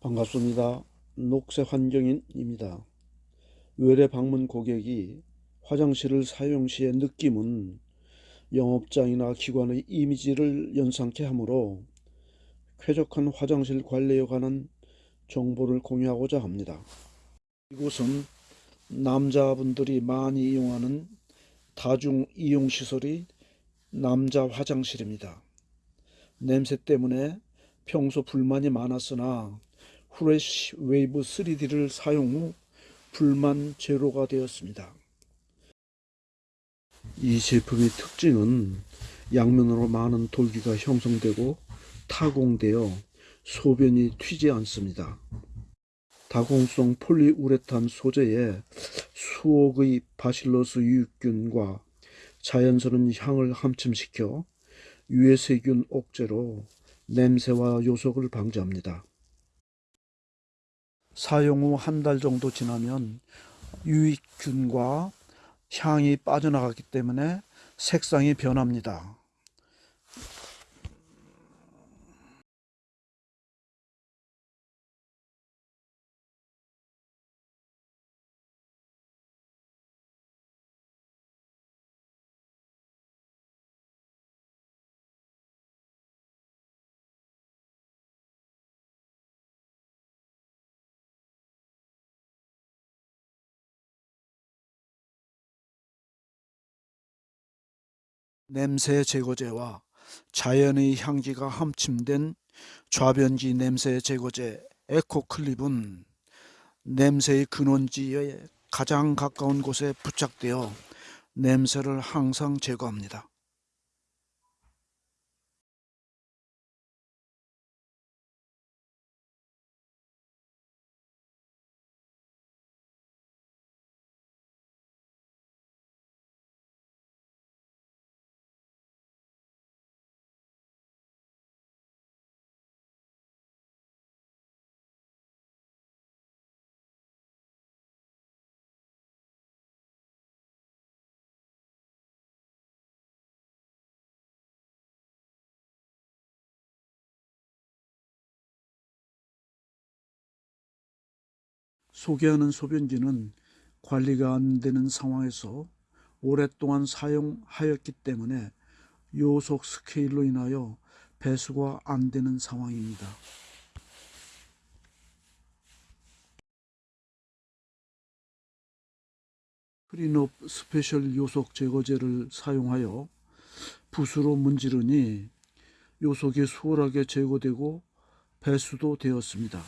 반갑습니다. 녹색 환경인입니다. 외래 방문 고객이 화장실을 사용 시의 느낌은 영업장이나 기관의 이미지를 연상케 하므로 쾌적한 화장실 관리에 관한 정보를 공유하고자 합니다. 이곳은 남자분들이 많이 이용하는 다중 이용시설이 남자 화장실입니다. 냄새 때문에 평소 불만이 많았으나 후레쉬 웨이브 3D를 사용 후 불만 제로가 되었습니다. 이 제품의 특징은 양면으로 많은 돌기가 형성되고 타공되어 소변이 튀지 않습니다. 다공성 폴리우레탄 소재에 수억의 바실러스 유익균과 자연스러운 향을 함침시켜 유해세균 억제로 냄새와 요석을 방지합니다. 사용 후 한 달 정도 지나면 유익균과 향이 빠져나가기 때문에 색상이 변합니다. 냄새 제거제와 자연의 향기가 함침된 좌변지 냄새 제거제 에코클립은 냄새의 근원지에 가장 가까운 곳에 부착되어 냄새를 항상 제거합니다. 소개하는 소변기는 관리가 안 되는 상황에서 오랫동안 사용하였기 때문에 요석 스케일로 인하여 배수가 안 되는 상황입니다. 크린업 스페셜 요석 제거제를 사용하여 붓으로 문지르니 요석이 수월하게 제거되고 배수도 되었습니다.